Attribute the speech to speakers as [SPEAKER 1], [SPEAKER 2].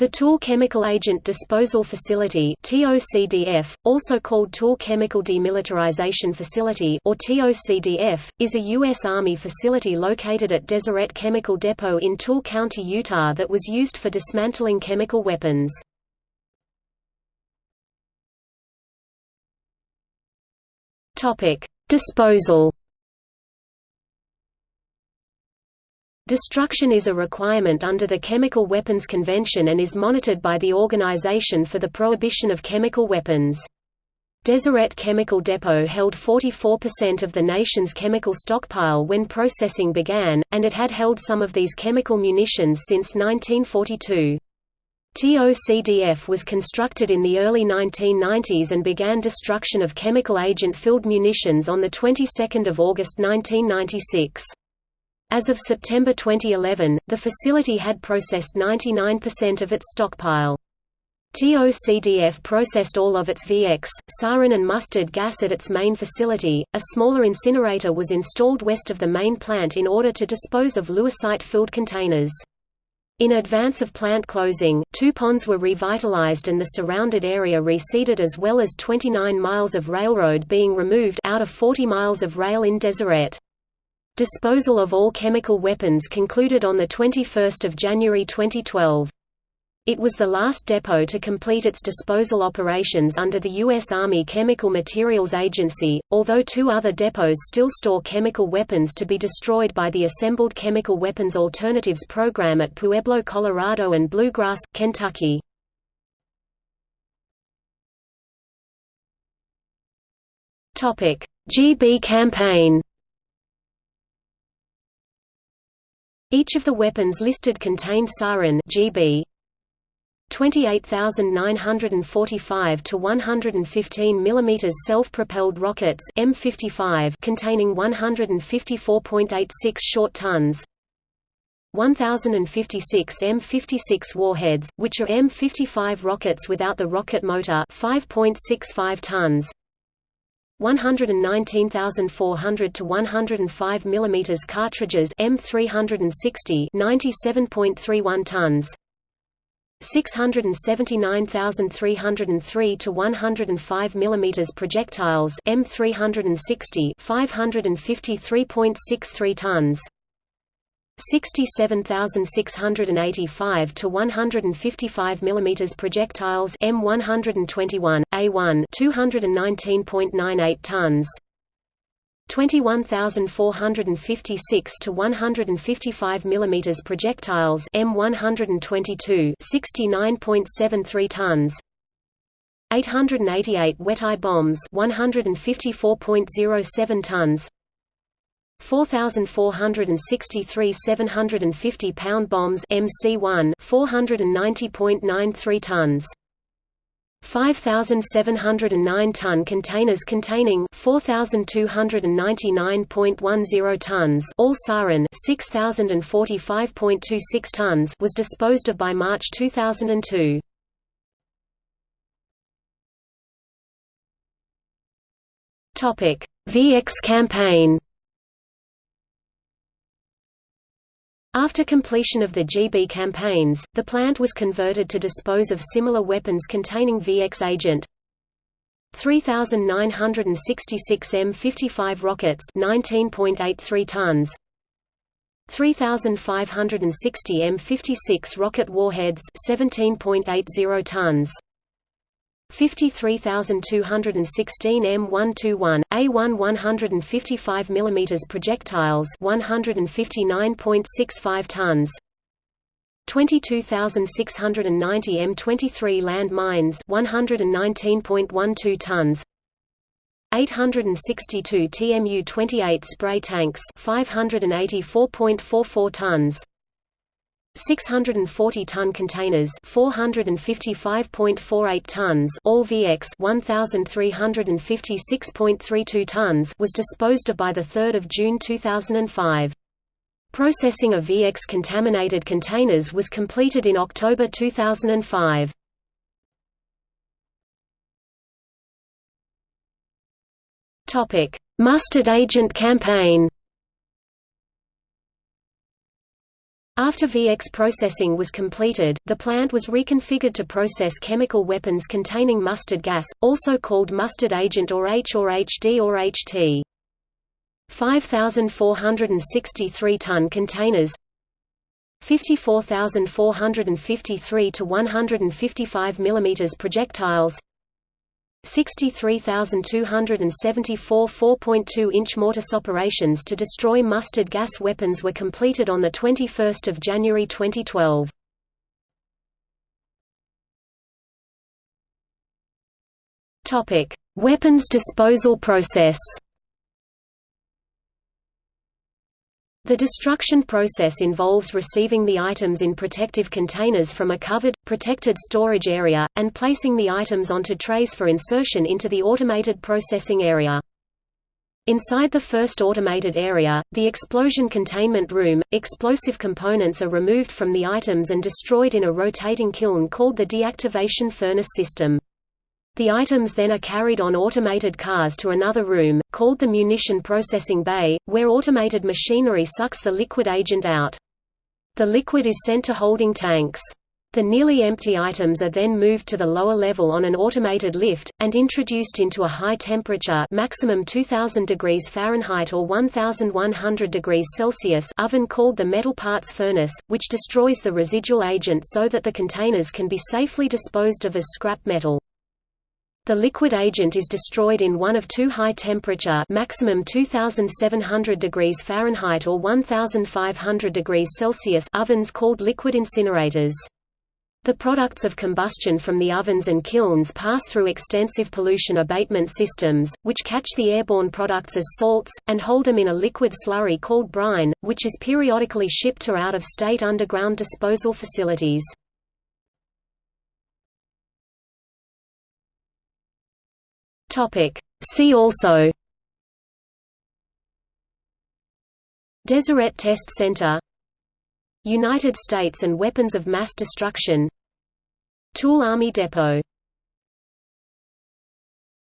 [SPEAKER 1] The Tooele Chemical Agent Disposal Facility (TOCDF), also called Tooele Chemical Demilitarization Facility or TOCDF, is a U.S. Army facility located at Deseret Chemical Depot in Tooele County, Utah that was used for dismantling chemical weapons. Disposal Destruction is a requirement under the Chemical Weapons Convention and is monitored by the Organization for the Prohibition of Chemical Weapons. Deseret Chemical Depot held 44% of the nation's chemical stockpile when processing began, and it had held some of these chemical munitions since 1942. TOCDF was constructed in the early 1990s and began destruction of chemical agent-filled munitions on the 22nd of August 1996. As of September 2011, the facility had processed 99% of its stockpile. TOCDF processed all of its VX, sarin and mustard gas at its main facility. A smaller incinerator was installed west of the main plant in order to dispose of lewisite-filled containers. In advance of plant closing, two ponds were revitalized and the surrounded area reseeded as well as 29 miles of railroad being removed out of 40 miles of rail in Deseret. Disposal of all chemical weapons concluded on 21 January 2012. It was the last depot to complete its disposal operations under the U.S. Army Chemical Materials Agency, although two other depots still store chemical weapons to be destroyed by the Assembled Chemical Weapons Alternatives Program at Pueblo, Colorado and Bluegrass, Kentucky. GB campaign Each of the weapons listed contained sarin GB 28945 to 115 mm self-propelled rockets M55 containing 154.86 short tons. 1056 M56 warheads which are M55 rockets without the rocket motor 5.65 tons 119,400 to 105 mm cartridges M360 97.31 tons. 679,303 to 105 mm projectiles M360 553.63 tons 67,685 to 155 mm projectiles M121 A1 219.98 tons. 21,456 to 155 mm projectiles M122 69.73 tons. 888 Weteye bombs 154.07 tons 4463 750 pound bombs MC1 490.93 tons. 5709 ton containers containing 4299.10 tons all sarin 6045.26 tons was disposed of by March 2002 Topic VX campaign After completion of the GB campaigns, the plant was converted to dispose of similar weapons containing VX agent. 3966 M55 rockets 19.83 tons 3560 M56 rocket warheads 17.80 tons 53216 M121 A1 155 mm projectiles 159.65 tons. 22690 M23 land mines 119.12 tons. 862 TMU-28 spray tanks 584.44 tons 640-ton containers 455.48 tons all VX 1356.32 tons was disposed of by 3 June 2005. Processing of VX contaminated containers was completed in October 2005. Mustard agent campaign After VX processing was completed, the plant was reconfigured to process chemical weapons containing mustard gas, also called mustard agent or H or HD or HT. 5,463 ton containers 54,453 to 155 mm projectiles 63,274 4.2-inch mortars operations to destroy mustard gas weapons were completed on 21 January 2012. Weapons disposal process The destruction process involves receiving the items in protective containers from a covered, protected storage area, and placing the items onto trays for insertion into the automated processing area. Inside the first automated area, the explosion containment room, explosive components are removed from the items and destroyed in a rotating kiln called the deactivation furnace system. The items then are carried on automated cars to another room, called the munition processing bay, where automated machinery sucks the liquid agent out. The liquid is sent to holding tanks. The nearly empty items are then moved to the lower level on an automated lift, and introduced into a high temperature maximum 2000 degrees Fahrenheit or 1100 degrees Celsius oven called the metal parts furnace, which destroys the residual agent so that the containers can be safely disposed of as scrap metal. The liquid agent is destroyed in one of two high-temperature maximum 2700 degrees Fahrenheit or 1500 degrees Celsius ovens called liquid incinerators. The products of combustion from the ovens and kilns pass through extensive pollution abatement systems, which catch the airborne products as salts, and hold them in a liquid slurry called brine, which is periodically shipped to out-of-state underground disposal facilities.
[SPEAKER 2] Topic. See also.
[SPEAKER 1] Deseret Test Center. United States and weapons of mass destruction. Tooele Army Depot